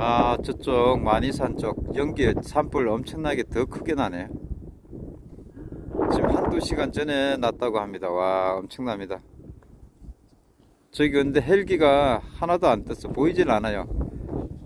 아 저쪽 마니산 쪽 연기 산불 엄청나게 더 크게 나네. 지금 한두 시간 전에 났다고 합니다. 와 엄청납니다. 저기 근데 헬기가 하나도 안 떴어. 보이질 않아요.